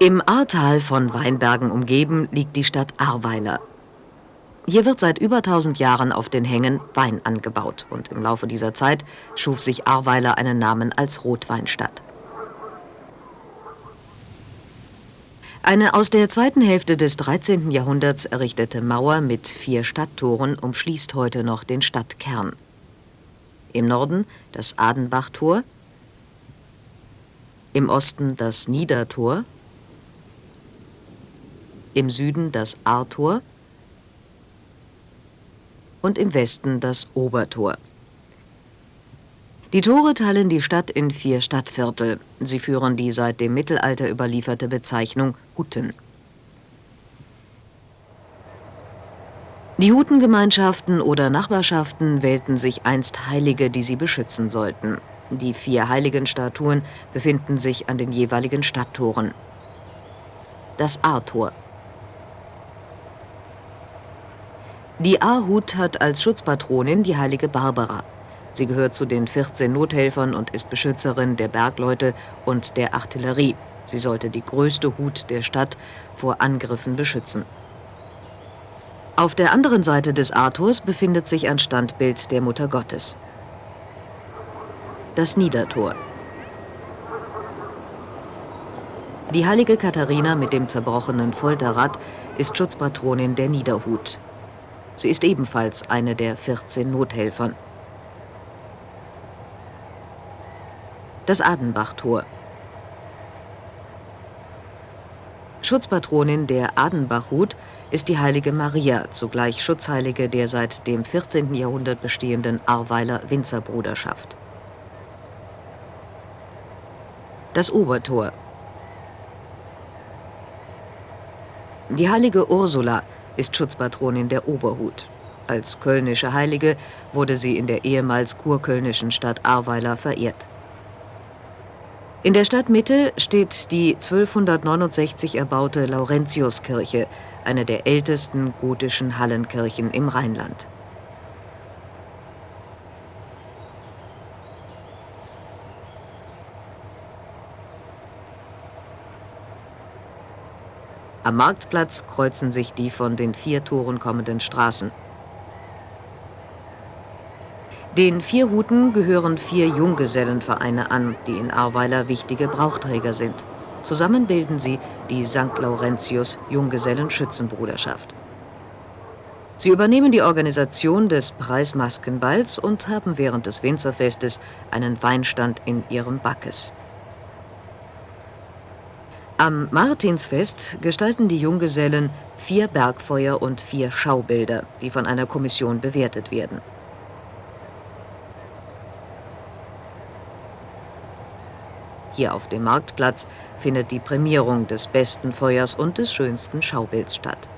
Im Ahrtal von Weinbergen umgeben liegt die Stadt Ahrweiler. Hier wird seit über 1000 Jahren auf den Hängen Wein angebaut und im Laufe dieser Zeit schuf sich Ahrweiler einen Namen als Rotweinstadt. Eine aus der zweiten Hälfte des 13. Jahrhunderts errichtete Mauer mit vier Stadttoren umschließt heute noch den Stadtkern. Im Norden das Adenbachtor, im Osten das Niedertor, im Süden das Ahrtor und im Westen das Obertor. Die Tore teilen die Stadt in vier Stadtviertel. Sie führen die seit dem Mittelalter überlieferte Bezeichnung Hutten. Die Hutengemeinschaften oder Nachbarschaften wählten sich einst Heilige, die sie beschützen sollten. Die vier Heiligenstatuen befinden sich an den jeweiligen Stadttoren. Das Ahrtor Die Ahrhut hat als Schutzpatronin die heilige Barbara. Sie gehört zu den 14 Nothelfern und ist Beschützerin der Bergleute und der Artillerie. Sie sollte die größte Hut der Stadt vor Angriffen beschützen. Auf der anderen Seite des Arthurs befindet sich ein Standbild der Mutter Gottes. Das Niedertor. Die heilige Katharina mit dem zerbrochenen Folterrad ist Schutzpatronin der Niederhut. Sie ist ebenfalls eine der 14 Nothelfern. Das Adenbachtor. Schutzpatronin der Adenbachhut ist die heilige Maria, zugleich Schutzheilige der seit dem 14. Jahrhundert bestehenden Arweiler Winzerbruderschaft. Das Obertor. Die heilige Ursula ist Schutzpatronin der Oberhut. Als kölnische Heilige wurde sie in der ehemals kurkölnischen Stadt Ahrweiler verehrt. In der Stadtmitte steht die 1269 erbaute Laurentiuskirche, eine der ältesten gotischen Hallenkirchen im Rheinland. Am Marktplatz kreuzen sich die von den vier Toren kommenden Straßen. Den vier Huten gehören vier Junggesellenvereine an, die in Ahrweiler wichtige Brauchträger sind. Zusammen bilden sie die St. Laurentius Junggesellenschützenbruderschaft. Sie übernehmen die Organisation des Preismaskenballs und haben während des Winzerfestes einen Weinstand in ihrem Backes. Am Martinsfest gestalten die Junggesellen vier Bergfeuer und vier Schaubilder, die von einer Kommission bewertet werden. Hier auf dem Marktplatz findet die Prämierung des besten Feuers und des schönsten Schaubilds statt.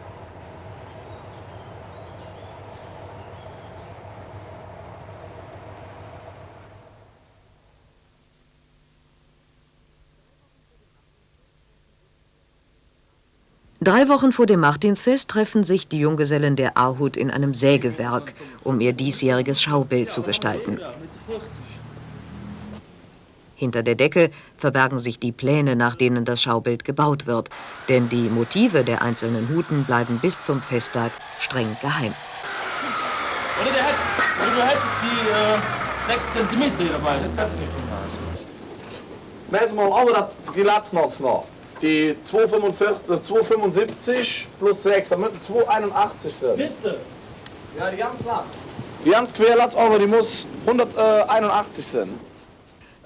Drei Wochen vor dem Martinsfest treffen sich die Junggesellen der Ahrhut in einem Sägewerk, um ihr diesjähriges Schaubild zu gestalten. Hinter der Decke verbergen sich die Pläne, nach denen das Schaubild gebaut wird. Denn die Motive der einzelnen Huten bleiben bis zum Festtag streng geheim. Oder der hat, oder du hättest die äh, 6 cm dabei, das darf nicht von Messen mal aber die letzten noch. Die 275 plus 6, damit 281 sind. Bitte? Ja, die ganz Latz. Die ganz Querlatz, aber die muss 181 sein.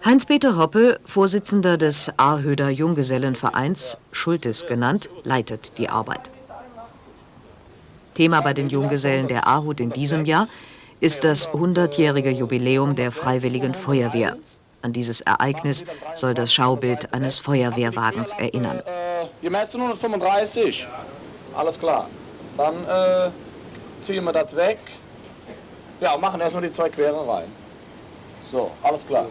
Heinz-Peter Hoppe, Vorsitzender des Ahrhöder Junggesellenvereins, Schultes genannt, leitet die Arbeit. Thema bei den Junggesellen der Ahrhut in diesem Jahr ist das 100-jährige Jubiläum der Freiwilligen Feuerwehr. An dieses Ereignis soll das Schaubild eines Feuerwehrwagens erinnern. Äh, ihr messt 135. Alles klar. Dann äh, ziehen wir das weg. Ja, machen erstmal die zwei Queren rein. So, alles klar.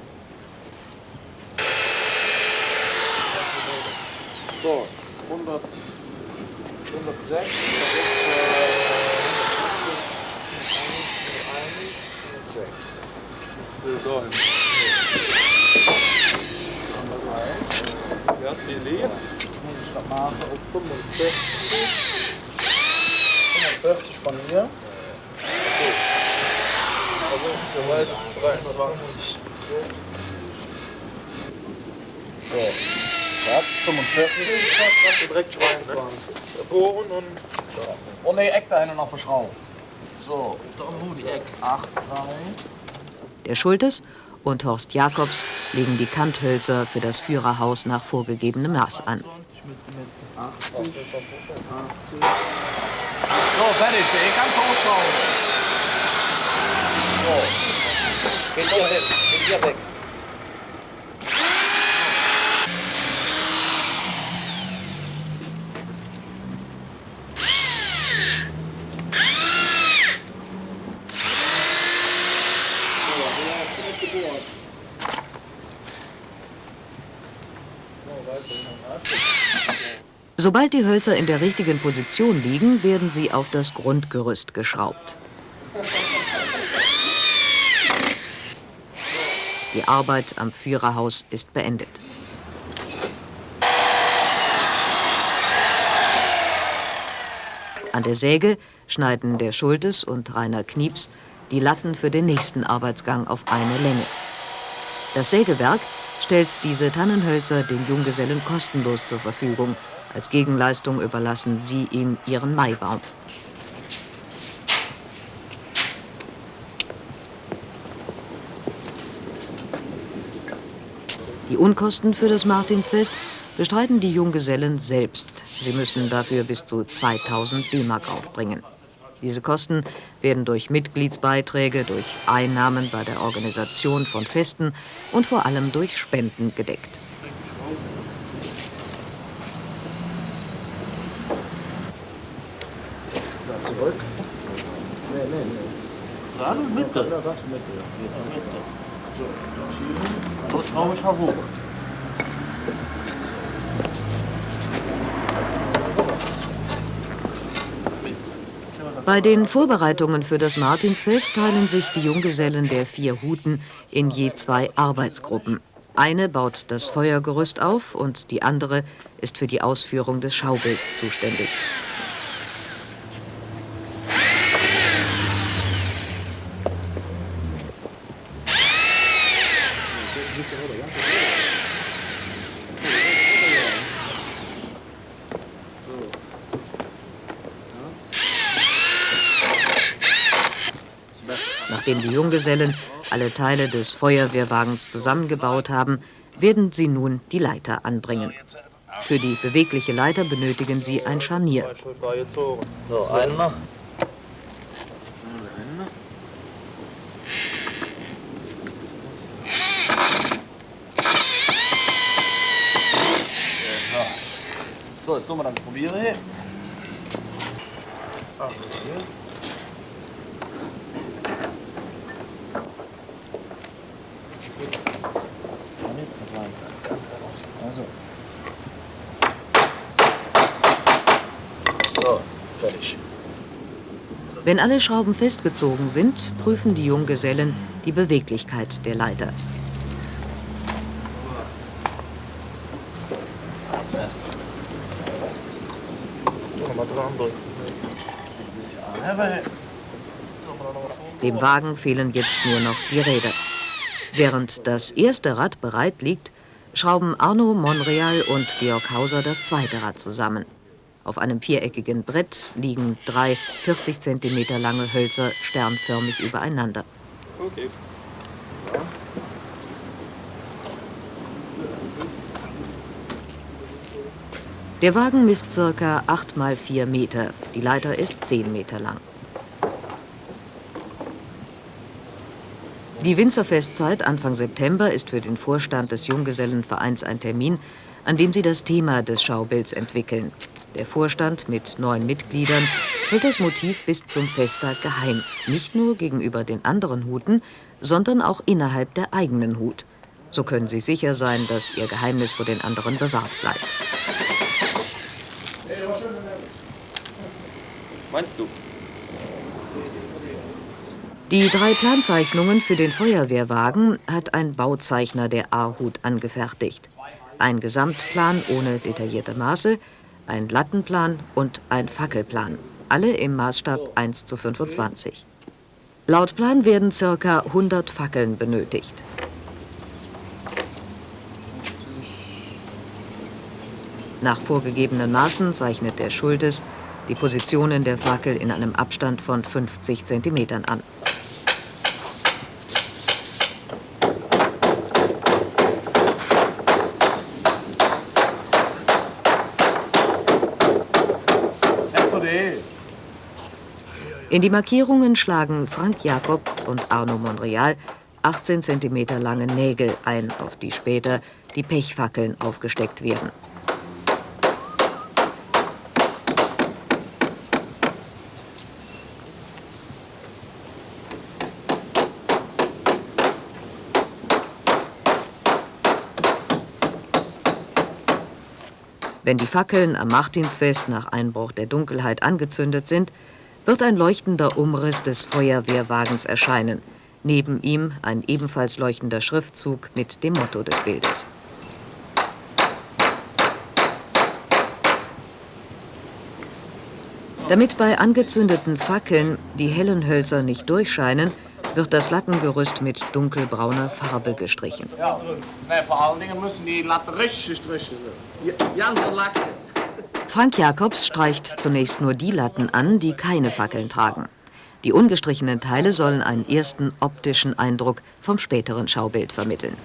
So, 100, 106. Das ist, äh, Ja, ist die leer? Maße auf 45. 45 von mir. Also soweit 23. So. Ja, 45. Kannst du direkt schreien. Ne? Bohren und Oh ne, Eck da hinten noch verschraubt. So, da nur die Eck. 8, 3. Der Schultes und Horst Jakobs legen die Kanthölzer für das Führerhaus nach vorgegebenem Maß an. So, fertig, ey, ganz hochschauen. So. Geht hier hin, geht hier weg. Sobald die Hölzer in der richtigen Position liegen, werden sie auf das Grundgerüst geschraubt. Die Arbeit am Führerhaus ist beendet. An der Säge schneiden der Schultes und Rainer Knieps die Latten für den nächsten Arbeitsgang auf eine Länge. Das Sägewerk stellt diese Tannenhölzer den Junggesellen kostenlos zur Verfügung. Als Gegenleistung überlassen sie ihm ihren Maibaum. Die Unkosten für das Martinsfest bestreiten die Junggesellen selbst. Sie müssen dafür bis zu 2000 D-Mark aufbringen. Diese Kosten werden durch Mitgliedsbeiträge, durch Einnahmen bei der Organisation von Festen und vor allem durch Spenden gedeckt. Gerade Mitte. Ja, ganz Mitte. Ja, Mitte. So, das hier. So traue ich hoch. Bei den Vorbereitungen für das Martinsfest teilen sich die Junggesellen der vier Huten in je zwei Arbeitsgruppen. Eine baut das Feuergerüst auf und die andere ist für die Ausführung des Schaubilds zuständig. Nachdem die Junggesellen alle Teile des Feuerwehrwagens zusammengebaut haben, werden sie nun die Leiter anbringen. Für die bewegliche Leiter benötigen sie ein Scharnier. So, einen noch. So, jetzt tun wir das probieren hier. Alles hier. Also. So, fertig. Wenn alle Schrauben festgezogen sind, prüfen die Junggesellen die Beweglichkeit der Leiter. Dem Wagen fehlen jetzt nur noch die Räder. Während das erste Rad bereit liegt, schrauben Arno Monreal und Georg Hauser das zweite Rad zusammen. Auf einem viereckigen Brett liegen drei 40 cm lange Hölzer sternförmig übereinander. Okay. Der Wagen misst circa 8 mal 4 Meter. Die Leiter ist 10 Meter lang. Die Winzerfestzeit Anfang September ist für den Vorstand des Junggesellenvereins ein Termin, an dem sie das Thema des Schaubilds entwickeln. Der Vorstand mit neun Mitgliedern hält das Motiv bis zum Festtag geheim. Nicht nur gegenüber den anderen Huten, sondern auch innerhalb der eigenen Hut. So können sie sicher sein, dass ihr Geheimnis vor den anderen bewahrt bleibt. Meinst du? Die drei Planzeichnungen für den Feuerwehrwagen hat ein Bauzeichner der A-Hut angefertigt. Ein Gesamtplan ohne detaillierte Maße, ein Lattenplan und ein Fackelplan, alle im Maßstab 1 zu 25. Laut Plan werden ca. 100 Fackeln benötigt. Nach vorgegebenen Maßen zeichnet der Schultes die Positionen der Fackel in einem Abstand von 50 cm an. In die Markierungen schlagen Frank Jakob und Arno Monreal 18 cm lange Nägel ein, auf die später die Pechfackeln aufgesteckt werden. Wenn die Fackeln am Martinsfest nach Einbruch der Dunkelheit angezündet sind, wird ein leuchtender Umriss des Feuerwehrwagens erscheinen. Neben ihm ein ebenfalls leuchtender Schriftzug mit dem Motto des Bildes. Damit bei angezündeten Fackeln die hellen Hölzer nicht durchscheinen, wird das Lattengerüst mit dunkelbrauner Farbe gestrichen. Ja, vor allen Dingen müssen die Latten richtig gestrichen sein. Jan Lack. Frank Jacobs streicht zunächst nur die Latten an, die keine Fackeln tragen. Die ungestrichenen Teile sollen einen ersten optischen Eindruck vom späteren Schaubild vermitteln.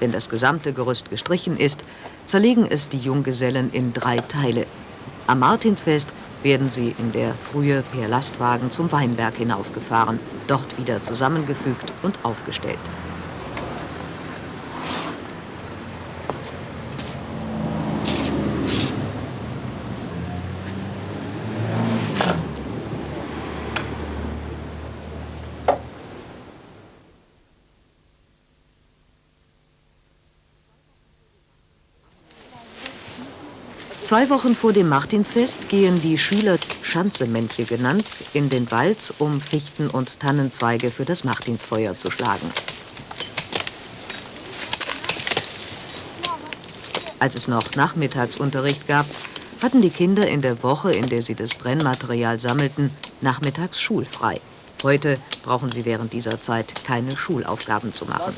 Wenn das gesamte Gerüst gestrichen ist, zerlegen es die Junggesellen in drei Teile. Am Martinsfest werden sie in der Frühe per Lastwagen zum Weinberg hinaufgefahren, dort wieder zusammengefügt und aufgestellt. Zwei Wochen vor dem Martinsfest gehen die Schüler Schanzemännche genannt in den Wald, um Fichten und Tannenzweige für das Martinsfeuer zu schlagen. Als es noch Nachmittagsunterricht gab, hatten die Kinder in der Woche, in der sie das Brennmaterial sammelten, nachmittags schulfrei. Heute brauchen sie während dieser Zeit keine Schulaufgaben zu machen.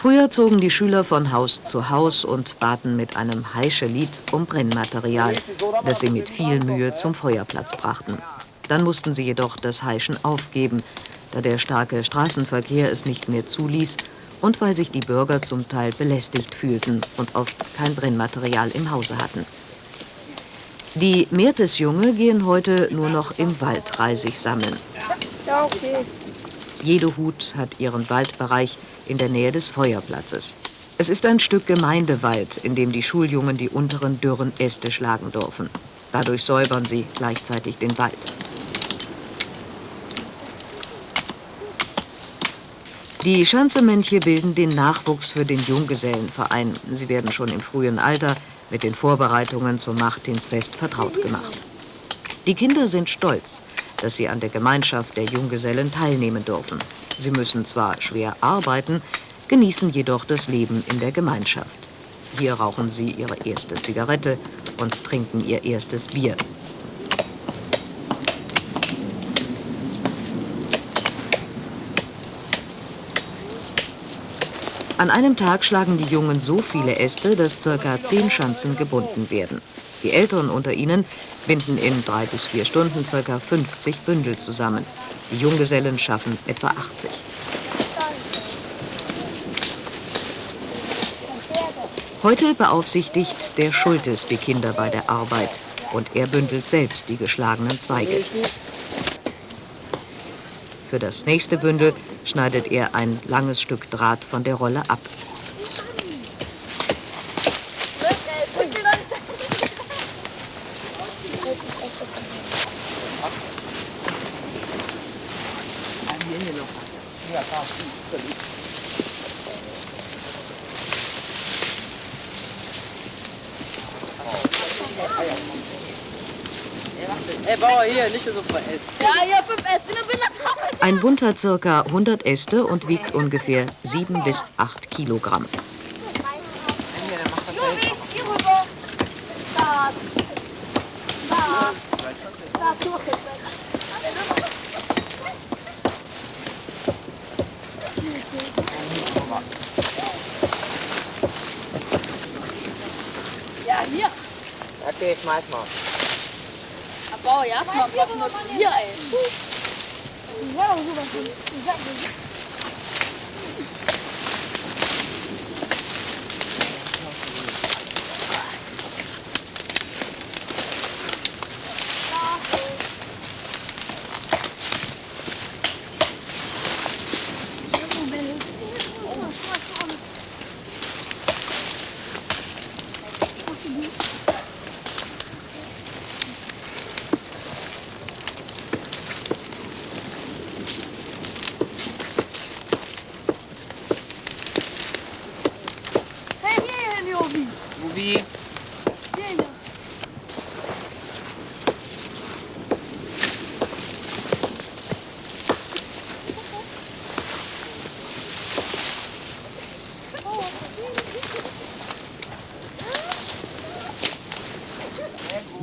Früher zogen die Schüler von Haus zu Haus und baten mit einem Heischelied um Brennmaterial, das sie mit viel Mühe zum Feuerplatz brachten. Dann mussten sie jedoch das Heischen aufgeben, da der starke Straßenverkehr es nicht mehr zuließ und weil sich die Bürger zum Teil belästigt fühlten und oft kein Brennmaterial im Hause hatten. Die Meertesjunge gehen heute nur noch im Wald Reisig sammeln. Jede Hut hat ihren Waldbereich in der Nähe des Feuerplatzes. Es ist ein Stück Gemeindewald, in dem die Schuljungen die unteren dürren Äste schlagen dürfen. Dadurch säubern sie gleichzeitig den Wald. Die Schanzemännche bilden den Nachwuchs für den Junggesellenverein. Sie werden schon im frühen Alter mit den Vorbereitungen zum Martinsfest vertraut gemacht. Die Kinder sind stolz, dass sie an der Gemeinschaft der Junggesellen teilnehmen dürfen. Sie müssen zwar schwer arbeiten, genießen jedoch das Leben in der Gemeinschaft. Hier rauchen sie ihre erste Zigarette und trinken ihr erstes Bier. An einem Tag schlagen die Jungen so viele Äste, dass ca. zehn Schanzen gebunden werden. Die Älteren unter ihnen binden in drei bis vier Stunden ca. 50 Bündel zusammen. Die Junggesellen schaffen etwa 80. Heute beaufsichtigt der Schultes die Kinder bei der Arbeit und er bündelt selbst die geschlagenen Zweige. Für das nächste Bündel schneidet er ein langes Stück Draht von der Rolle ab. Hier, nicht so veräst. Ja, hier fünf Äste, dann bin ich Ein Bund hat ca. 100 Äste und wiegt ungefähr 7 bis 8 Kilogramm. Juri, hier rüber. Da. Da. Da, zurück. Ja, hier. Okay, schmeiß mal. Bauer, ja, guck mal, bloß nur hier, ey. Ja, rüber. Hey,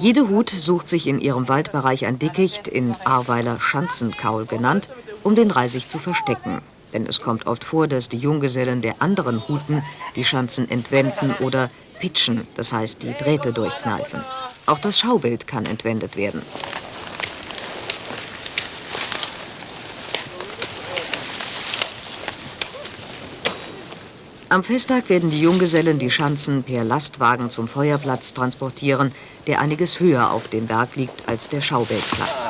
Jede Hut sucht sich in ihrem Waldbereich ein Dickicht, in Ahrweiler Schanzenkaul genannt, um den Reisig zu verstecken. Denn es kommt oft vor, dass die Junggesellen der anderen Huten die Schanzen entwenden oder pitchen, das heißt die Drähte durchkneifen. Auch das Schaubild kann entwendet werden. Am Festtag werden die Junggesellen die Schanzen per Lastwagen zum Feuerplatz transportieren, der einiges höher auf dem Berg liegt als der Schaubildplatz.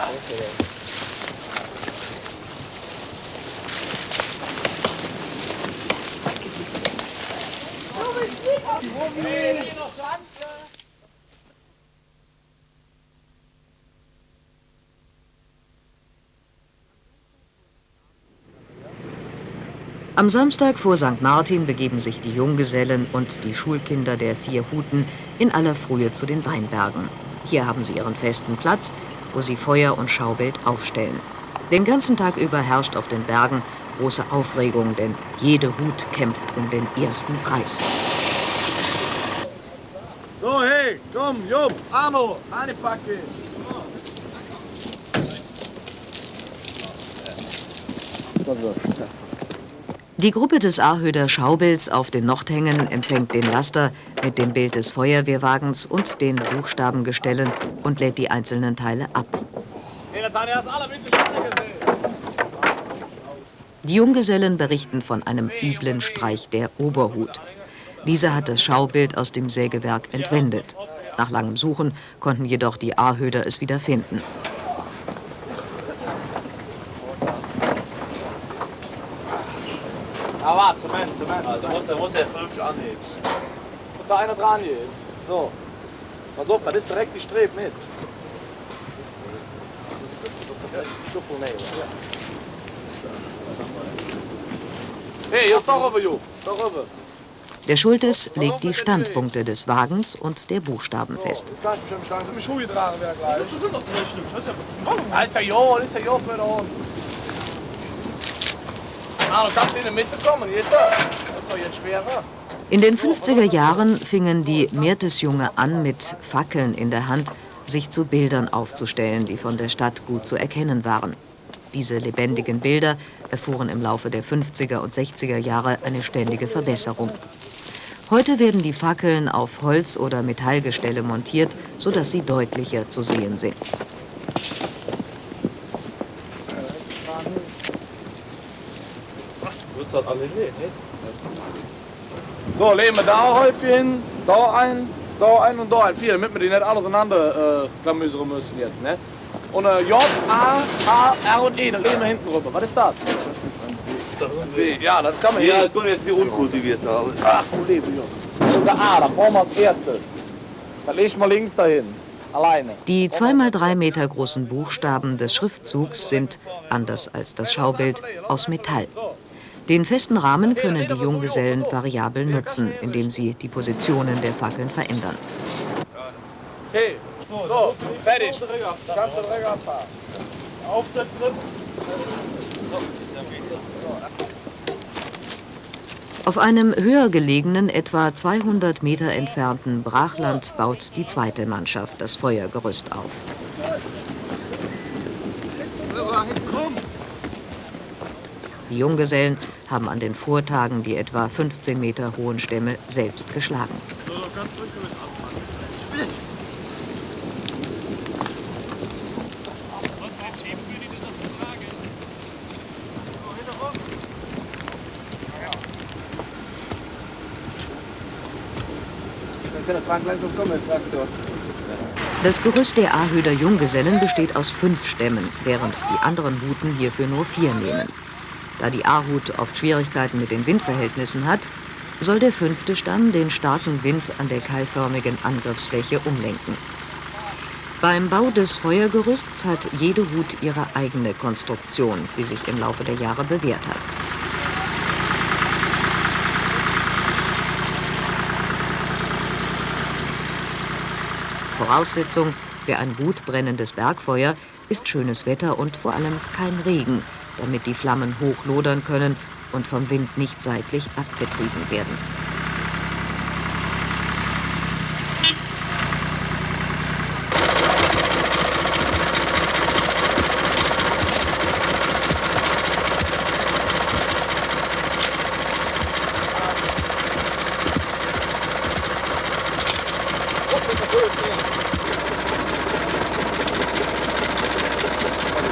Am Samstag vor St. Martin begeben sich die Junggesellen und die Schulkinder der vier Huten in aller Frühe zu den Weinbergen. Hier haben sie ihren festen Platz, wo sie Feuer und Schaubild aufstellen. Den ganzen Tag über herrscht auf den Bergen große Aufregung, denn jede Hut kämpft um den ersten Preis. So, hey, komm, Job, Arno, eine Packe. Die Gruppe des Ahöder Schaubilds auf den Nordhängen empfängt den Laster mit dem Bild des Feuerwehrwagens und den Buchstabengestellen und lädt die einzelnen Teile ab. Die Junggesellen berichten von einem üblen Streich der Oberhut. Dieser hat das Schaubild aus dem Sägewerk entwendet. Nach langem Suchen konnten jedoch die Ahöder es wieder finden. Warte, Zement, Zement. Da muss er, muss er hübsch anheben. Und da einer dran hier. So. Pass auf, das ist direkt die Streb mit. Das ist so viel näher. Hey, hier, doch rüber, Jo. Rüber. Der Schultes legt die Standpunkte des Wagens und der Buchstaben fest. In den 50er Jahren fingen die Meertesjunge an, mit Fackeln in der Hand sich zu Bildern aufzustellen, die von der Stadt gut zu erkennen waren. Diese lebendigen Bilder erfuhren im Laufe der 50er und 60er Jahre eine ständige Verbesserung. Heute werden die Fackeln auf Holz- oder Metallgestelle montiert, sodass sie deutlicher zu sehen sind. Wird's halt alle nicht, ne? So, legen wir da Häufchen hin, da ein, da ein und da ein. Vier, damit wir die nicht alles auseinander äh, klamüsern müssen jetzt, ne? Und äh, J, A, A, R und E, da legen wir hinten rüber. Was ist das? Das ist ein W. Ja, das kann man Ja, hier. guck jetzt, wie unkultiviert. Ach, du. Das ist der A, da brauchen wir als erstes. Da leg ich mal links dahin. Alleine. Die zweimal drei Meter großen Buchstaben des Schriftzugs sind, anders als das Schaubild, aus Metall. Den festen Rahmen können die Junggesellen variabel nutzen, indem sie die Positionen der Fackeln verändern. So, fertig. Abfahren. Aufsetzen. Auf einem höher gelegenen, etwa 200 Meter entfernten Brachland baut die zweite Mannschaft das Feuergerüst auf. Die Junggesellen haben an den Vortagen die etwa 15 Meter hohen Stämme selbst geschlagen. Das Gerüst der Ahöder Junggesellen besteht aus fünf Stämmen, während die anderen Huten hierfür nur vier nehmen. Da die Ahut oft Schwierigkeiten mit den Windverhältnissen hat, soll der fünfte Stamm den starken Wind an der keilförmigen Angriffsfläche umlenken. Beim Bau des Feuergerüsts hat jede Hut ihre eigene Konstruktion, die sich im Laufe der Jahre bewährt hat. Voraussetzung für ein gut brennendes Bergfeuer ist schönes Wetter und vor allem kein Regen, damit die Flammen hochlodern können und vom Wind nicht seitlich abgetrieben werden.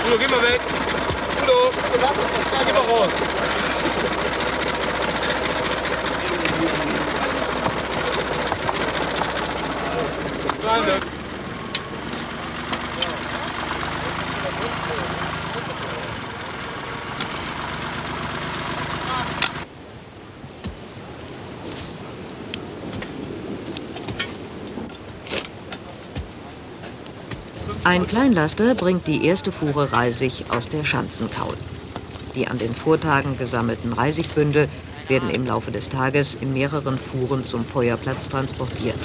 Udo, geh mal weg. Udo, geh mal raus. Freunde. Ein Kleinlaster bringt die erste Fuhre Reisig aus der Schanzenkaul. Die an den Vortagen gesammelten Reisigbündel werden im Laufe des Tages in mehreren Fuhren zum Feuerplatz transportiert.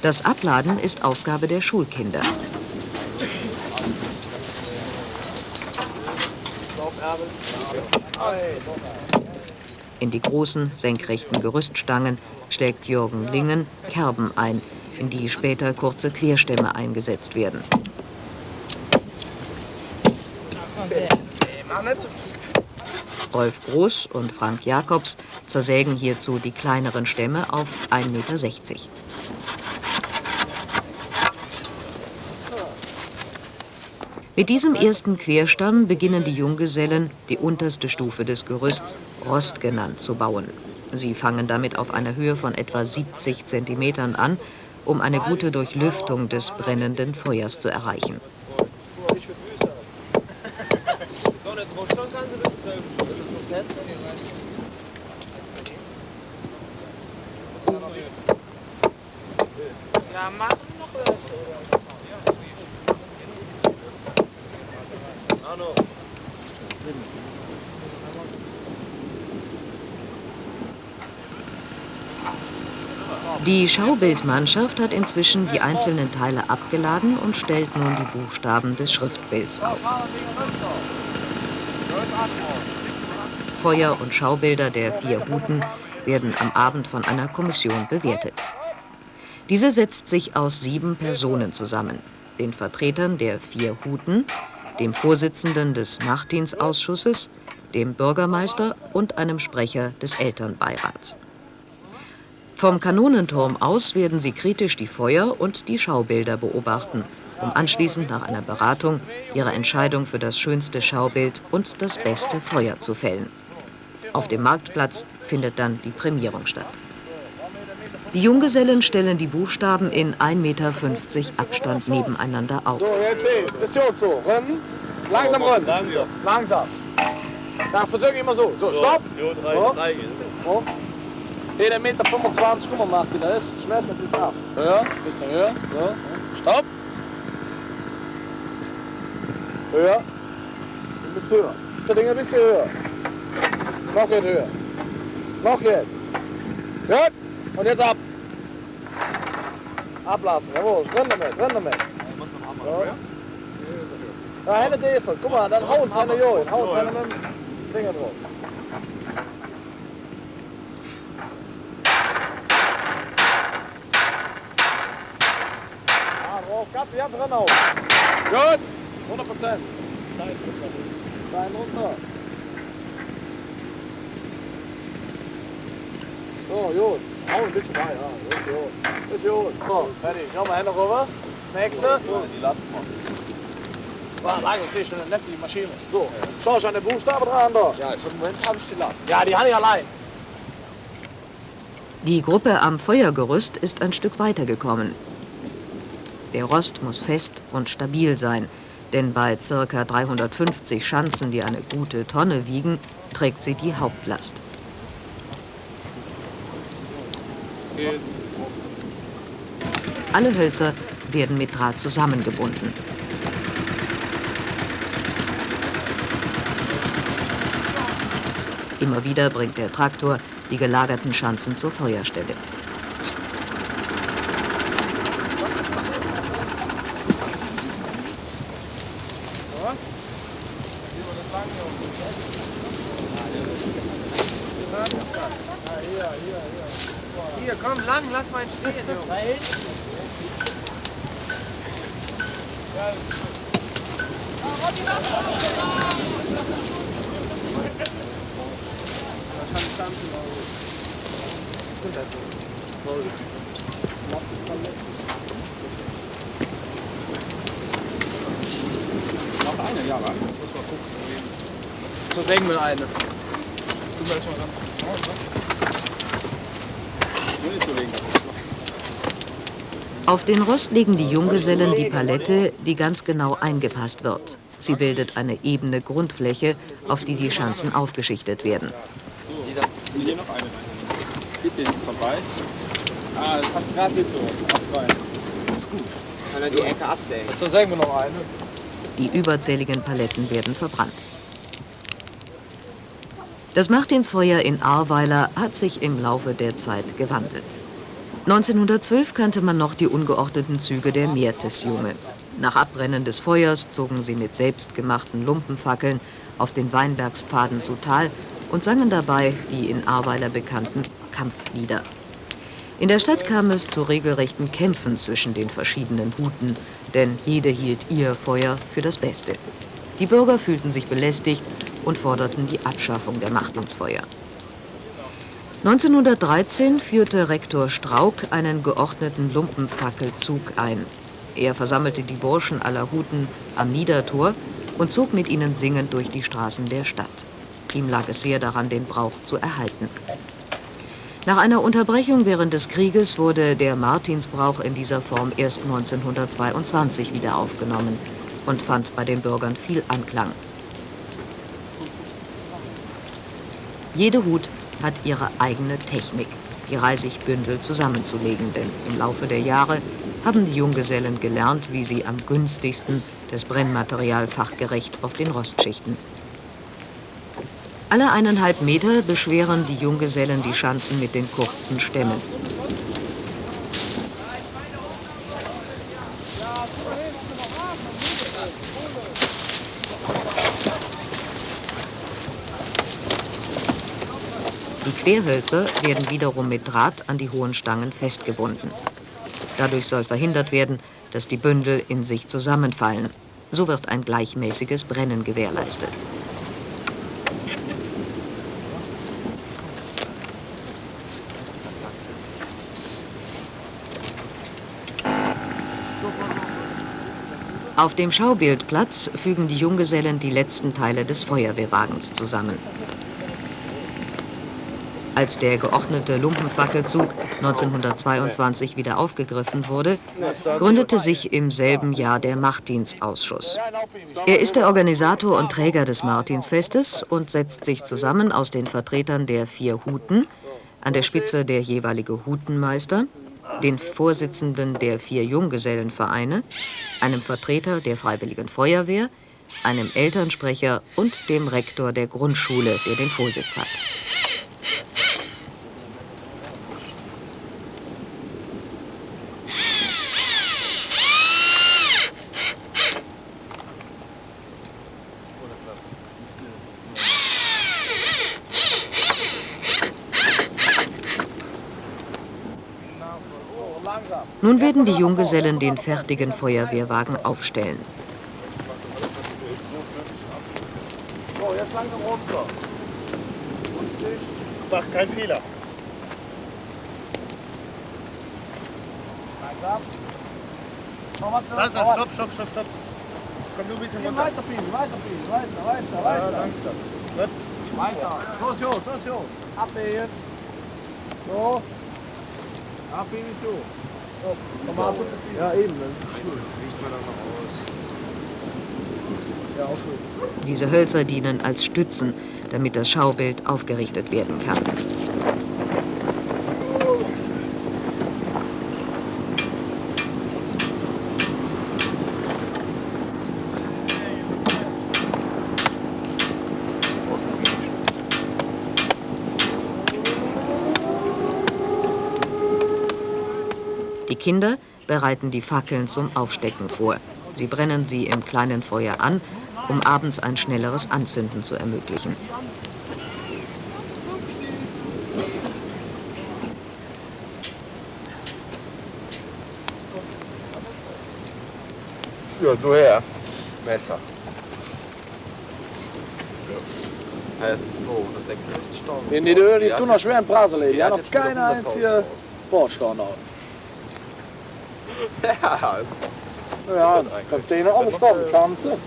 Das Abladen ist Aufgabe der Schulkinder. In die großen, senkrechten Gerüststangen schlägt Jürgen Lingen Kerben ein, in die später kurze Querstämme eingesetzt werden. Rolf Groß und Frank Jakobs zersägen hierzu die kleineren Stämme auf 1,60 Meter. Mit diesem ersten Querstamm beginnen die Junggesellen, die unterste Stufe des Gerüsts, Rost genannt, zu bauen. Sie fangen damit auf einer Höhe von etwa 70 Zentimetern an, um eine gute Durchlüftung des brennenden Feuers zu erreichen. Ja, machen noch. Die Schaubildmannschaft hat inzwischen die einzelnen Teile abgeladen und stellt nun die Buchstaben des Schriftbilds auf. Feuer und Schaubilder der vier Huten werden am Abend von einer Kommission bewertet. Diese setzt sich aus sieben Personen zusammen, den Vertretern der vier Huten, dem Vorsitzenden des Nachtdienstausschusses, dem Bürgermeister und einem Sprecher des Elternbeirats. Vom Kanonenturm aus werden sie kritisch die Feuer und die Schaubilder beobachten, um anschließend nach einer Beratung ihre Entscheidung für das schönste Schaubild und das beste Feuer zu fällen. Auf dem Marktplatz findet dann die Prämierung statt. Die Junggesellen stellen die Buchstaben in 1,50 Meter Abstand nebeneinander auf. So, jetzt sehen. Mission so. Rennen. Langsam rennen. Langsam. Langsam. Ja, versuch immer so. So, stopp. Jo, drei, So. So. Hier, der Meter 25, guck mal, macht die das. Schmerz nicht jetzt ab. Höher, bisschen höher. So. Stopp. Höher. Du bist höher. Das Ding ein bisschen höher. Noch jetzt höher. Noch jetzt. Gut. Und jetzt ab. Ablassen, jawohl. Renn damit, renn damit. So. Ja, Hände Defe. Guck mal, dann hau uns eine Jois. Hau uns mit dem Finger drauf. Ja, drauf. Ganz, ganz ran auf. Gut. 100 Prozent. Stein runter. So, gut. Hau ein bisschen rein. Ja, das ist gut. Das ist gut. So, fertig. Nochmal Hände rüber. Nächste. Die Latten machen. War lang und schon eine nette Maschine. So, schau ich an den Buchstaben dran da. Ja, im Moment habe ich die Latte. Ja, die habe ich allein. Die Gruppe am Feuergerüst ist ein Stück weitergekommen. Der Rost muss fest und stabil sein, denn bei ca. 350 Schanzen, die eine gute Tonne wiegen, trägt sie die Hauptlast. Alle Hölzer werden mit Draht zusammengebunden. Immer wieder bringt der Traktor die gelagerten Schanzen zur Feuerstelle. Hier, komm, lang, lass mal ihn stehen, Junge. Noch eine, ja, wa? Muss mal gucken. Das ist zur Sengen mit eine. Du mal erstmal ganz vorne, ne? Nur nicht so legen. Auf den Rost legen die Junggesellen die Palette, die ganz genau eingepasst wird. Sie bildet eine ebene Grundfläche, auf die die Schanzen aufgeschichtet werden. Hier noch eine. Geht den vorbei. Ah, das passt gerade nicht so. Abfallen. Kann er die Ecke absägen? Zur Sengen noch eine. Die überzähligen Paletten werden verbrannt. Das Martinsfeuer in Ahrweiler hat sich im Laufe der Zeit gewandelt. 1912 kannte man noch die ungeordneten Züge der Meertesjunge. Nach Abbrennen des Feuers zogen sie mit selbstgemachten Lumpenfackeln auf den Weinbergspfaden zu Tal und sangen dabei die in Ahrweiler bekannten Kampflieder. In der Stadt kam es zu regelrechten Kämpfen zwischen den verschiedenen Huten, denn jede hielt ihr Feuer für das Beste. Die Bürger fühlten sich belästigt und forderten die Abschaffung der Martinsfeuer. 1913 führte Rektor Strauk einen geordneten Lumpenfackelzug ein. Er versammelte die Burschen aller Huten am Niedertor und zog mit ihnen singend durch die Straßen der Stadt. Ihm lag es sehr daran, den Brauch zu erhalten. Nach einer Unterbrechung während des Krieges wurde der Martinsbrauch in dieser Form erst 1922 wieder aufgenommen und fand bei den Bürgern viel Anklang. Jede Hut hat ihre eigene Technik, die Reisigbündel zusammenzulegen, denn im Laufe der Jahre haben die Junggesellen gelernt, wie sie am günstigsten das Brennmaterial fachgerecht auf den Rost schichten. Alle eineinhalb Meter beschweren die Junggesellen die Schanzen mit den kurzen Stämmen. Querhölzer werden wiederum mit Draht an die hohen Stangen festgebunden. Dadurch soll verhindert werden, dass die Bündel in sich zusammenfallen. So wird ein gleichmäßiges Brennen gewährleistet. Auf dem Schaubildplatz fügen die Junggesellen die letzten Teile des Feuerwehrwagens zusammen. Als der geordnete Lumpenfackelzug 1922 wieder aufgegriffen wurde, gründete sich im selben Jahr der Martinsausschuss. Er ist der Organisator und Träger des Martinsfestes und setzt sich zusammen aus den Vertretern der vier Huten, an der Spitze der jeweilige Hutenmeister, den Vorsitzenden der vier Junggesellenvereine, einem Vertreter der Freiwilligen Feuerwehr, einem Elternsprecher und dem Rektor der Grundschule, der den Vorsitz hat. Werden die Junggesellen den fertigen Feuerwehrwagen aufstellen. So, jetzt langsam runter. Mach keinen Fehler. Langsam. Was. stopp, stopp, stopp, stopp. Komm du ein bisschen runter. Weiter, Pini, weiter, Pini, weiter, weiter, Ja, weiter. danke. Gut. Weiter. Los, Jungs, los, Jungs. Abwägen. So. Abwägen, so. So, komm mal. Ja, eben. Gut. Diese Hölzer dienen als Stützen, damit das Schaubild aufgerichtet werden kann. Kinder bereiten die Fackeln zum Aufstecken vor. Sie brennen sie im kleinen Feuer an, um abends ein schnelleres Anzünden zu ermöglichen. Ja, du her. Messer. Er ist tot, 166 Stunden. In die Öl, die tun noch schwer in Brase legen. Die hat noch keine einzige Bordstandard. Ja, Ja, Kapitän auch gestorben, Schanze.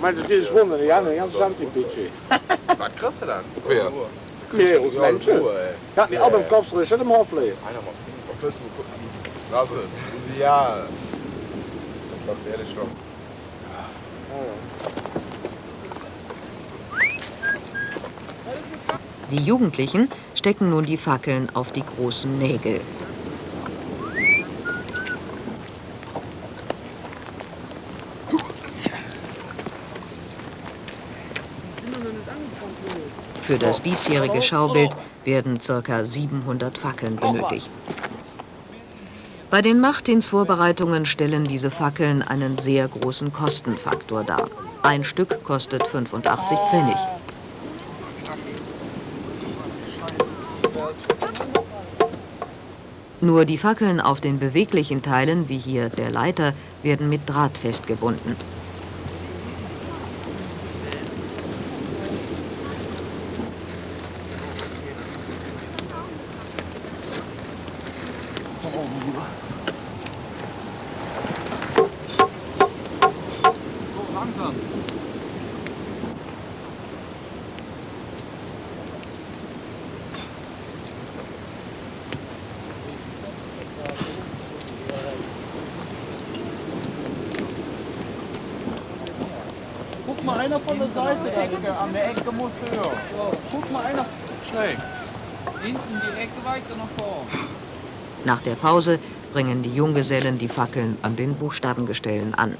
Meinst du, dieses Wunder, die haben eine ganze Schanze im Budget. was kriegst du dann? Ja. Vier aus Menschen. Ja, die im Kopf, so schön im Hof legen. Einer mal auf Facebook gucken. Lass es. Ja. Das macht ehrlich schon. Die Jugendlichen stecken nun die Fackeln auf die großen Nägel. Für das diesjährige Schaubild werden ca. 700 Fackeln benötigt. Bei den Machtdienstvorbereitungen stellen diese Fackeln einen sehr großen Kostenfaktor dar. Ein Stück kostet 85 Pfennig. Nur die Fackeln auf den beweglichen Teilen, wie hier der Leiter, werden mit Draht festgebunden. Guck mal einer von der Seite. Ecke, an der Ecke musst du hören. Guck mal einer schräg. Hinten die Ecke weiter nach vorn. Pause bringen die Junggesellen die Fackeln an den Buchstabengestellen an.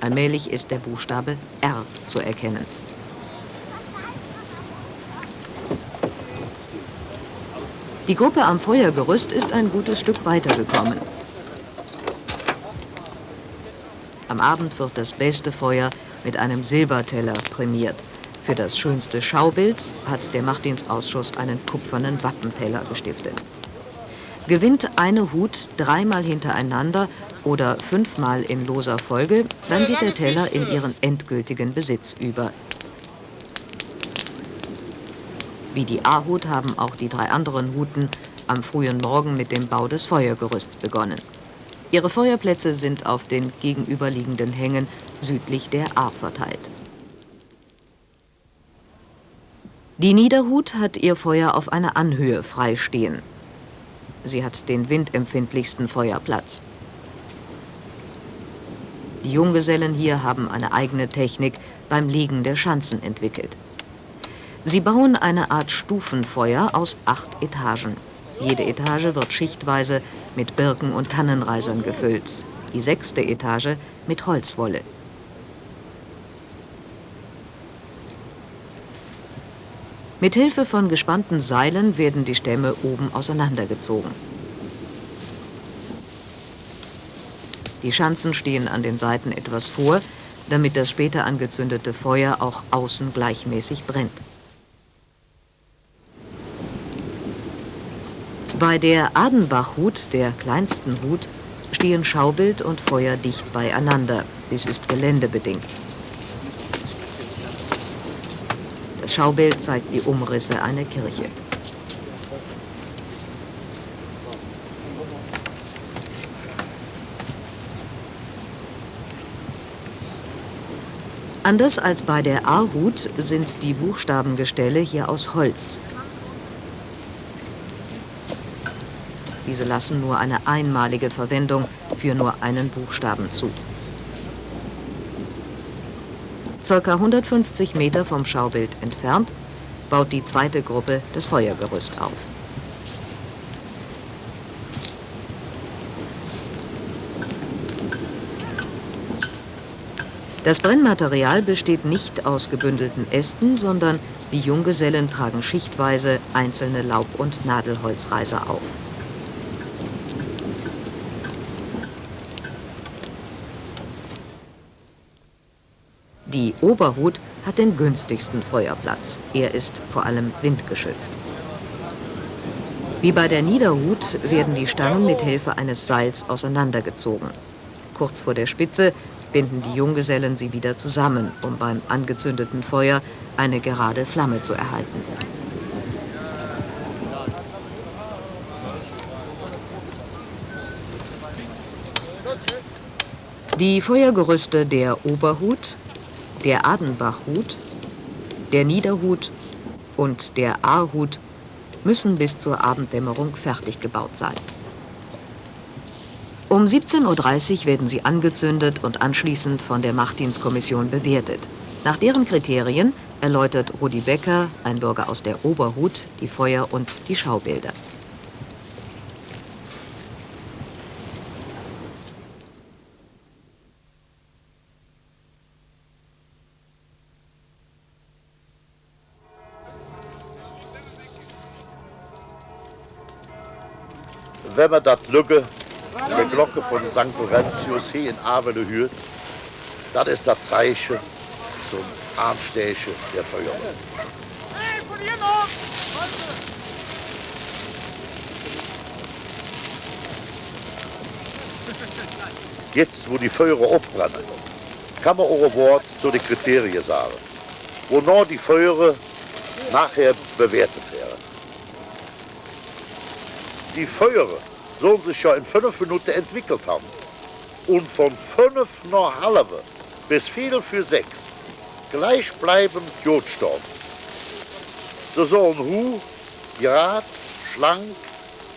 Allmählich ist der Buchstabe R zu erkennen. Die Gruppe am Feuergerüst ist ein gutes Stück weitergekommen. Am Abend wird das beste Feuer mit einem Silberteller prämiert. Für das schönste Schaubild hat der Machtdienstausschuss einen kupfernen Wappenteller gestiftet. Gewinnt eine Hut dreimal hintereinander oder fünfmal in loser Folge, dann geht der Teller in ihren endgültigen Besitz über. Wie die A-Hut haben auch die drei anderen Huten am frühen Morgen mit dem Bau des Feuergerüsts begonnen. Ihre Feuerplätze sind auf den gegenüberliegenden Hängen südlich der A verteilt. Die Niederhut hat ihr Feuer auf einer Anhöhe freistehen. Sie hat den windempfindlichsten Feuerplatz. Die Junggesellen hier haben eine eigene Technik beim Legen der Schanzen entwickelt. Sie bauen eine Art Stufenfeuer aus acht Etagen. Jede Etage wird schichtweise mit Birken- und Tannenreisern gefüllt, die sechste Etage mit Holzwolle. Mit Hilfe von gespannten Seilen werden die Stämme oben auseinandergezogen. Die Schanzen stehen an den Seiten etwas vor, damit das später angezündete Feuer auch außen gleichmäßig brennt. Bei der Adenbachhut, der kleinsten Hut, stehen Schaubild und Feuer dicht beieinander. Dies ist geländebedingt. Das Schaubild zeigt die Umrisse einer Kirche. Anders als bei der A-Hut sind die Buchstabengestelle hier aus Holz. Diese lassen nur eine einmalige Verwendung für nur einen Buchstaben zu. Circa 150 Meter vom Schaubild entfernt baut die zweite Gruppe das Feuergerüst auf. Das Brennmaterial besteht nicht aus gebündelten Ästen, sondern die Junggesellen tragen schichtweise einzelne Laub- und Nadelholzreiser auf. Die Oberhut hat den günstigsten Feuerplatz. Er ist vor allem windgeschützt. Wie bei der Niederhut werden die Stangen mit Hilfe eines Seils auseinandergezogen. Kurz vor der Spitze binden die Junggesellen sie wieder zusammen, um beim angezündeten Feuer eine gerade Flamme zu erhalten. Die Feuergerüste der Oberhut, der Adenbachhut, der Niederhut und der Aarhut müssen bis zur Abenddämmerung fertig gebaut sein. Um 17.30 Uhr werden sie angezündet und anschließend von der Machtdienstkommission bewertet. Nach deren Kriterien erläutert Rudi Becker, ein Bürger aus der Oberhut, die Feuer- und die Schaubilder. Wenn man das Lücke die Glocke von St. Laurentius hier in Avele hört, das ist das Zeichen zum Anstechen der Feuerwehr. Hey, von hier noch! Jetzt, wo die Feuer abbrennen, kann man auch ein Wort zu den Kriterien sagen, wonach die Feuer nachher bewertet werden. Die Feuer sollen sich ja in fünf Minuten entwickelt haben. Und von fünf nach halbe bis viel für sechs gleichbleibend Jodstaub. So sollen Hu gerade, schlank,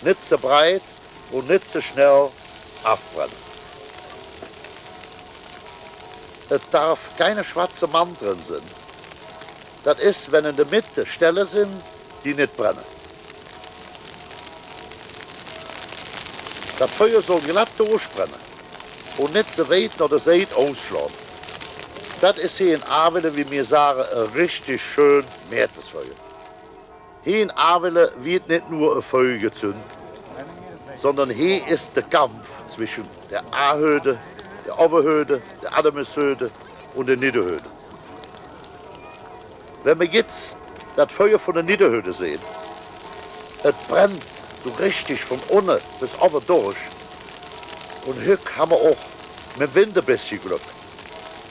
nicht so breit und nicht so schnell abbrennen. Es darf keine schwarze Mann drin sein. Das ist, wenn in der Mitte Stelle sind, die nicht brennen. Das Feuer soll glatt durchbrennen und nicht so weit nach der Seite ausschlagen. Das ist hier in Avele, wie wir sagen, ein richtig schön Meeresfeuer. Hier in Avele wird nicht nur ein Feuer gezündet, sondern hier ist der Kampf zwischen der A-Höde, der Oberhöde, der Adameshöde und der Niederhöde. Wenn wir jetzt das Feuer von der Niederhöde sehen, es brennt so richtig von unten bis oben durch. Und hier haben wir auch mit Wind ein bisschen Glück.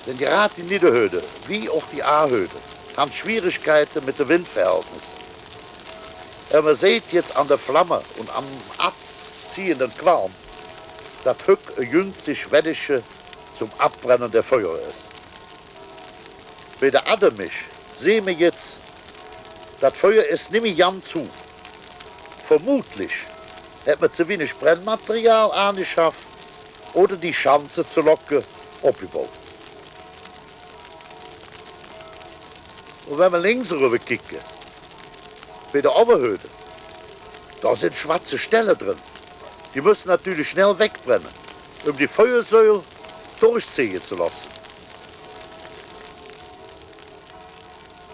Denn gerade die Niederhöde, wie auch die A-Höde, haben Schwierigkeiten mit dem Windverhältnis. Und man sieht jetzt an der Flamme und am abziehenden Qualm, dass Hück ein günstig Wettische zum Abbrennen der Feuer ist. Bei der Ademisch sehen wir jetzt, das Feuer ist nicht mehr ganz zu. Vermutlich hat man zu wenig Brennmaterial angeschafft oder die Schanze zu locken abgebaut. Und wenn wir links rüber kicken, bei der Oberhöhe, da sind schwarze Stellen drin. Die müssen natürlich schnell wegbrennen, um die Feuersäule durchziehen zu lassen.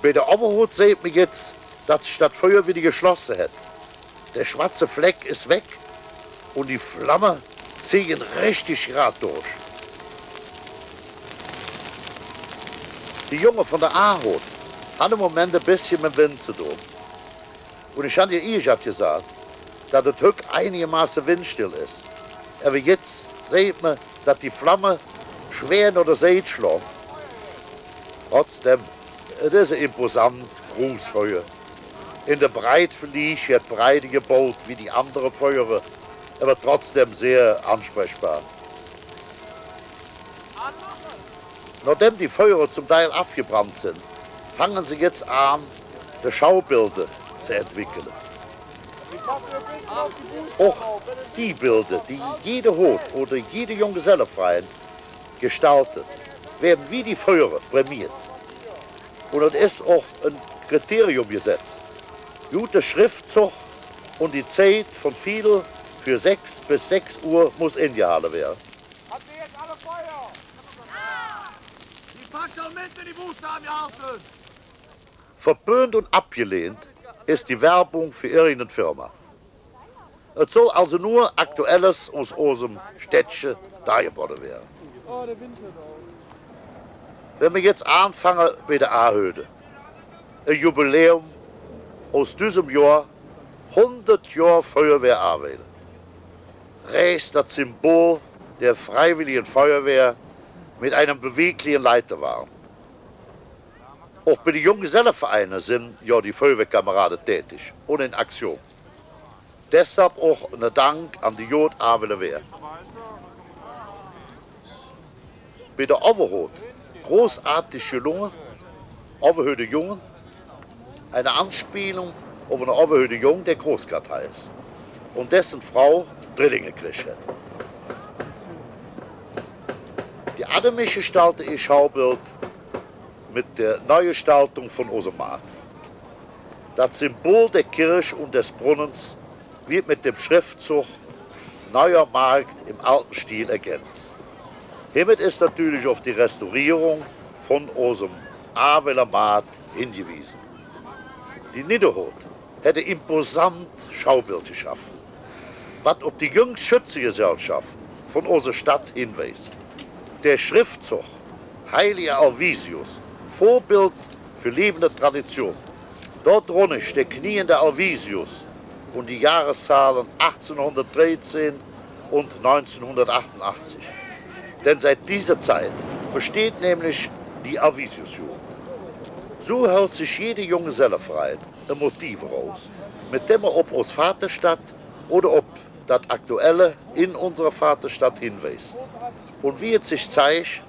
Bei der Oberhut sieht man jetzt, dass sich das Feuer wieder geschlossen hat. Der schwarze Fleck ist weg und die Flamme ziehen richtig gerade durch. Die Junge von der A-Hut hat im Moment ein bisschen mit Wind zu tun. Und ich habe ihr eh gesagt, dass es Hück einigermaßen windstill ist. Aber jetzt sieht man, dass die Flamme schwer oder Seid schlägt. Trotzdem, es ist ein imposant großes Feuer. In der Breite verlief het breite gebaut wie die anderen Feuer, aber trotzdem sehr ansprechbar. Nachdem die Feuer zum Teil abgebrannt sind, fangen sie jetzt an, die Schaubilder zu entwickeln. Auch die Bilder, die jede Hut oder jede Junggesellenfreien gestaltet, werden wie die Feuer prämiert. Und es ist auch ein Kriterium gesetzt. Gute Schriftzug und die Zeit von viel für 6 bis 6 Uhr muss eingehalten werden. Habt ihr jetzt alle Feuer? Die Fackel mit in die Buchstaben gehalten! Verböhnt und abgelehnt ist die Werbung für irgendeine Firma. Es soll also nur Aktuelles aus unserem Städtchen dargeboten werden. Wenn wir jetzt anfangen bei der A-Höde, ein Jubiläum aus diesem Jahr, 100 Jahre Feuerwehr Ahrweiler. Rechts das Symbol der Freiwilligen Feuerwehr mit einem beweglichen Leiterwagen. Auch bei den Junggesellenvereinen sind ja die Feuerwehrkameraden tätig und in Aktion. Deshalb auch ein Dank an die Jod Wehr. Bei der Overhut großartig gelungen, Overhöde Jungen, eine Anspielung auf eine Overhöde Jung, der Großkartei ist und dessen Frau Drillinge gekriegt hat. Die Ademische gestaltet ihr Schaubild mit der Neugestaltung von Osemat. Das Symbol der Kirche und des Brunnens wird mit dem Schriftzug Neuer Markt im alten Stil ergänzt. Hiermit ist natürlich auf die Restaurierung von unserem Aveler Maat hingewiesen. Die Niederhut hätte imposant Schaubild geschaffen, was auf die jüngste Schützengesellschaft von unserer Stadt hinweist. Der Schriftzug Heiliger Alvisius, Vorbild für lebende Tradition. Dort drunter der kniende Alvisius und die Jahreszahlen 1813 und 1988. Denn seit dieser Zeit besteht nämlich die Avisius-Jugend. So hält sich jede junge Sellerfrei ein Motiv raus, mit dem er ob aus Vaterstadt oder ob das Aktuelle in unserer Vaterstadt hinweist. Und wie es sich zeigt,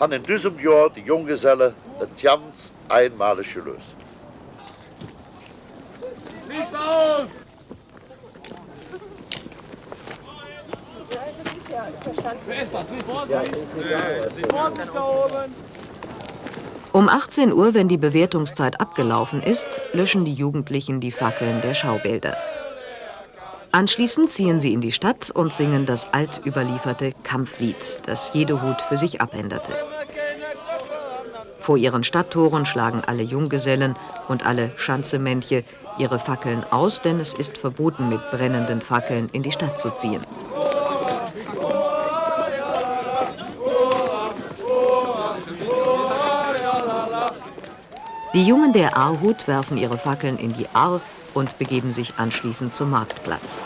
haben in diesem Jahr die Junggesellen es ganz einmalig gelöst. Licht aus! Wer ist das? Vorsicht! Vorsicht da oben! Um 18 Uhr, wenn die Bewertungszeit abgelaufen ist, löschen die Jugendlichen die Fackeln der Schaubilder. Anschließend ziehen sie in die Stadt und singen das altüberlieferte Kampflied, das jede Hut für sich abänderte. Vor ihren Stadttoren schlagen alle Junggesellen und alle Schanzemännche ihre Fackeln aus, denn es ist verboten, mit brennenden Fackeln in die Stadt zu ziehen. Die Jungen der Ahrhut werfen ihre Fackeln in die Ahr und begeben sich anschließend zum Marktplatz.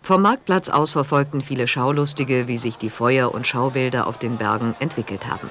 Vom Marktplatz aus verfolgten viele Schaulustige, wie sich die Feuer- und Schaubilder auf den Bergen entwickelt haben.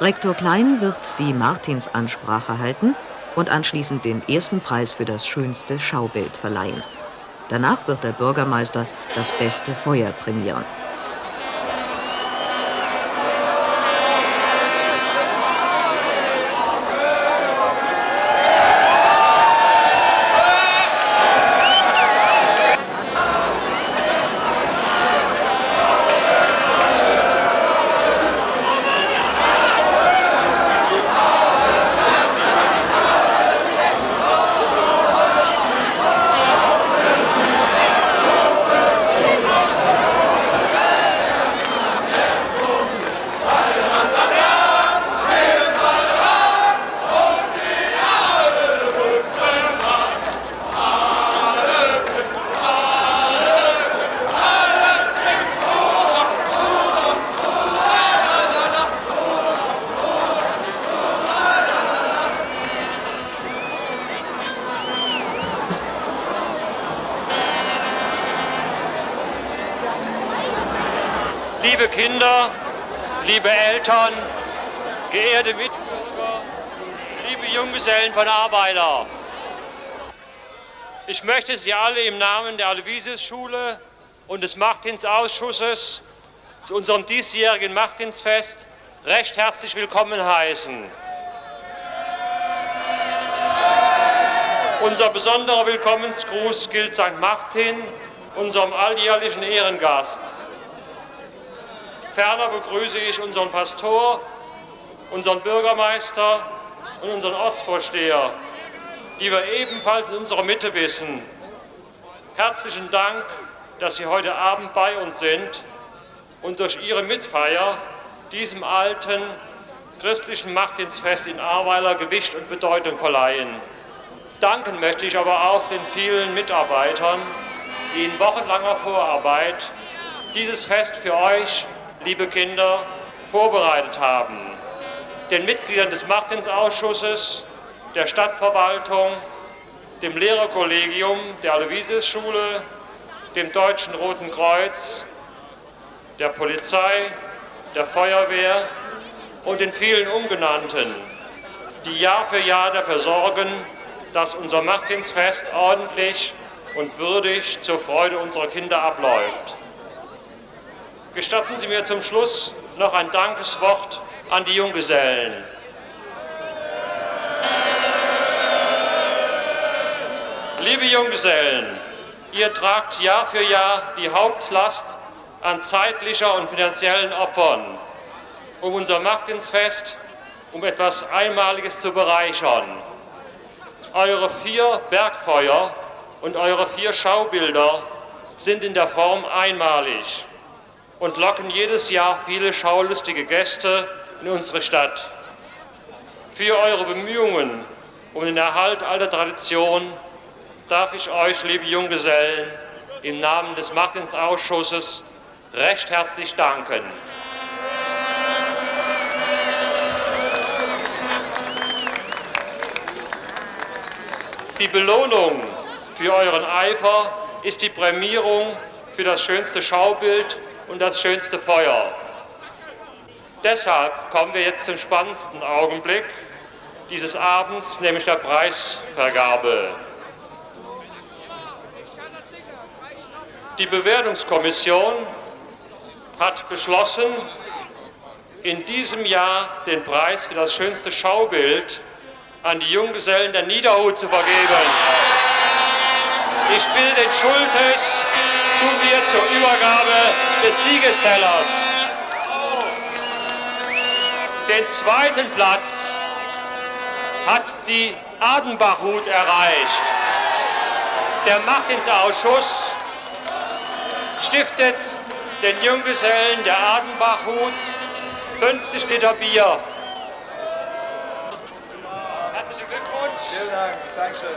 Rektor Klein wird die Martinsansprache halten und anschließend den ersten Preis für das schönste Schaubild verleihen. Danach wird der Bürgermeister das beste Feuer prämieren. Liebe Kinder, liebe Eltern, geehrte Mitbürger, liebe Junggesellen von Arbeiter. Ich möchte Sie alle im Namen der Aloysius-Schule und des Martinsausschusses zu unserem diesjährigen Martinsfest recht herzlich willkommen heißen. Unser besonderer Willkommensgruß gilt St. Martin, unserem alljährlichen Ehrengast. Ferner begrüße ich unseren Pastor, unseren Bürgermeister und unseren Ortsvorsteher, die wir ebenfalls in unserer Mitte wissen. Herzlichen Dank, dass Sie heute Abend bei uns sind und durch Ihre Mitfeier diesem alten christlichen Martinsfest in Ahrweiler Gewicht und Bedeutung verleihen. Danken möchte ich aber auch den vielen Mitarbeitern, die in wochenlanger Vorarbeit dieses Fest für euch, liebe Kinder, vorbereitet haben. Den Mitgliedern des Martinsausschusses, der Stadtverwaltung, dem Lehrerkollegium der Aloysius-Schule, dem Deutschen Roten Kreuz, der Polizei, der Feuerwehr und den vielen Ungenannten, die Jahr für Jahr dafür sorgen, dass unser Martinsfest ordentlich und würdig zur Freude unserer Kinder abläuft. Gestatten Sie mir zum Schluss noch ein Dankeswort an die Junggesellen. Liebe Junggesellen, ihr tragt Jahr für Jahr die Hauptlast an zeitlicher und finanziellen Opfern, um unser Martinsfest um etwas Einmaliges zu bereichern. Eure vier Bergfeuer und eure vier Schaubilder sind in der Form einmalig und locken jedes Jahr viele schaulustige Gäste in unsere Stadt. Für eure Bemühungen um den Erhalt alter Tradition darf ich euch, liebe Junggesellen, im Namen des Martinsausschusses recht herzlich danken. Die Belohnung für euren Eifer ist die Prämierung für das schönste Schaubild und das schönste Feuer. Deshalb kommen wir jetzt zum spannendsten Augenblick dieses Abends, nämlich der Preisvergabe. Die Bewertungskommission hat beschlossen, in diesem Jahr den Preis für das schönste Schaubild an die Junggesellen der Niederhut zu vergeben. Ich bitte den Schultes zu mir zur Übergabe des Siegestellers. Den zweiten Platz hat die Adenbachhut erreicht. Der Martinsausschuss stiftet den Junggesellen der Adenbachhut 50 Liter Bier. Herzlichen Glückwunsch. Vielen Dank, Dankeschön.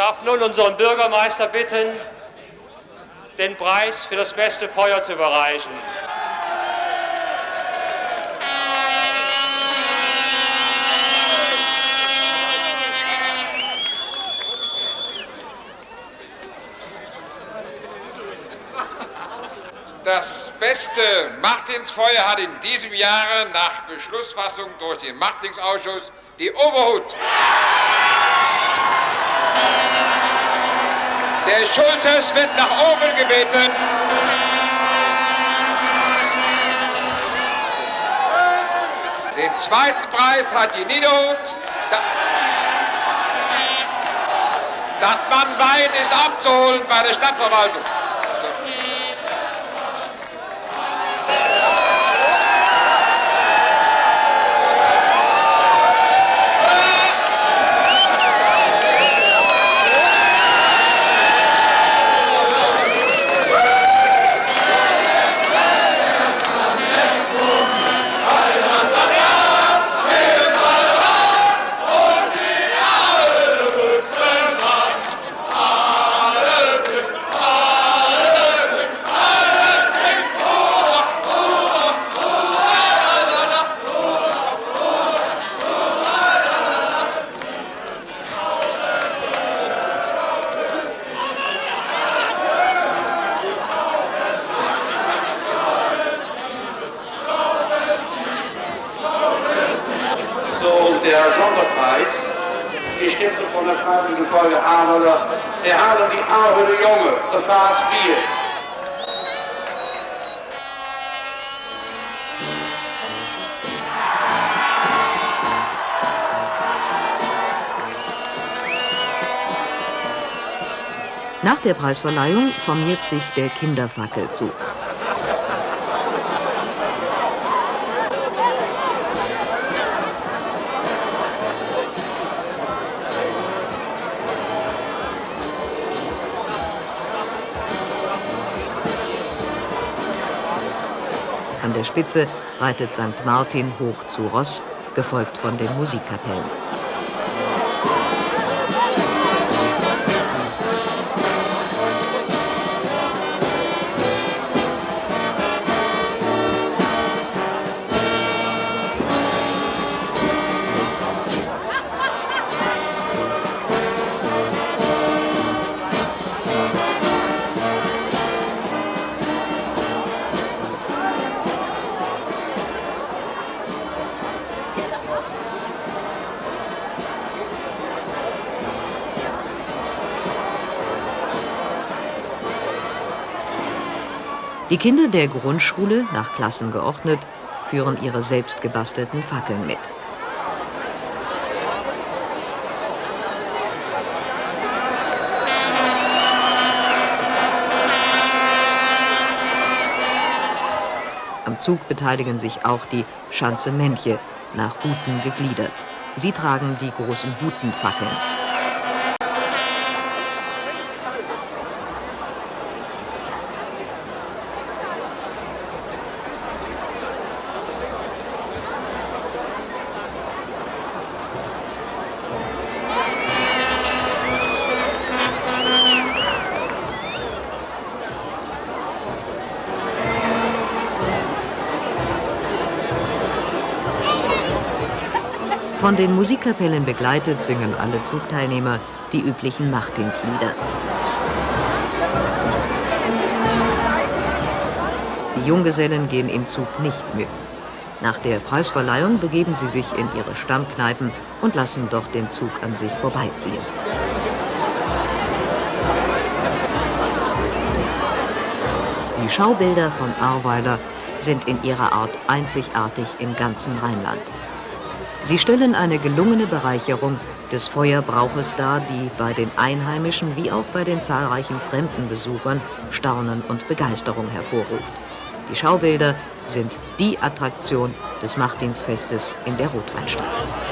darf nun unseren Bürgermeister bitten, den Preis für das beste Feuer zu überreichen. Das beste Martinsfeuer hat in diesem Jahre nach Beschlussfassung durch den Martinsausschuss die Oberhut. Ja! Der Schultes wird nach oben gebeten. Den zweiten Preis hat die Niederhut. Das Mannwein ist abzuholen bei der Stadtverwaltung. Der Fass Bier. Nach der Preisverleihung formiert sich der Kinderfackelzug. Spitze reitet St. Martin hoch zu Ross, gefolgt von den Musikkapellen. Kinder der Grundschule, nach Klassen geordnet, führen ihre selbst gebastelten Fackeln mit. Am Zug beteiligen sich auch die Schanze Männche, nach Huten gegliedert. Sie tragen die großen Hutenfackeln. Von den Musikkapellen begleitet singen alle Zugteilnehmer die üblichen Nachtdienstlieder. Die Junggesellen gehen im Zug nicht mit. Nach der Preisverleihung begeben sie sich in ihre Stammkneipen und lassen dort den Zug an sich vorbeiziehen. Die Schaubilder von Ahrweiler sind in ihrer Art einzigartig im ganzen Rheinland. Sie stellen eine gelungene Bereicherung des Feuerbrauches dar, die bei den Einheimischen wie auch bei den zahlreichen fremden Besuchern Staunen und Begeisterung hervorruft. Die Schaubilder sind die Attraktion des Martinsfestes in der Rotweinstadt.